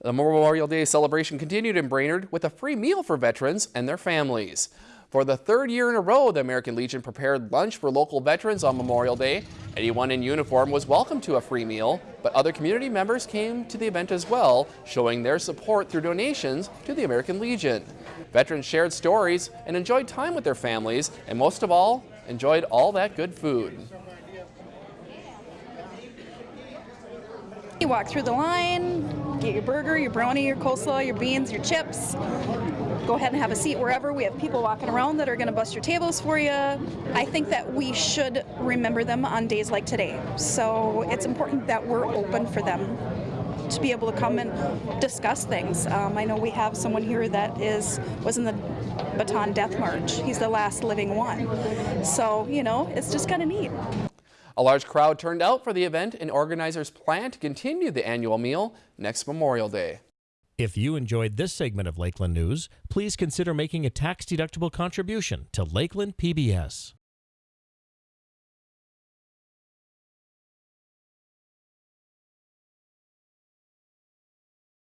The Memorial Day celebration continued in Brainerd with a free meal for veterans and their families. For the third year in a row, the American Legion prepared lunch for local veterans on Memorial Day. Anyone in uniform was welcome to a free meal, but other community members came to the event as well, showing their support through donations to the American Legion. Veterans shared stories and enjoyed time with their families, and most of all, enjoyed all that good food. You walk through the line, get your burger, your brownie, your coleslaw, your beans, your chips. Go ahead and have a seat wherever. We have people walking around that are going to bust your tables for you. I think that we should remember them on days like today. So it's important that we're open for them to be able to come and discuss things. Um, I know we have someone here that is was in the Bataan Death March. He's the last living one. So, you know, it's just kind of neat. A large crowd turned out for the event and organizers plan to continue the annual meal next Memorial Day. If you enjoyed this segment of Lakeland News, please consider making a tax-deductible contribution to Lakeland PBS.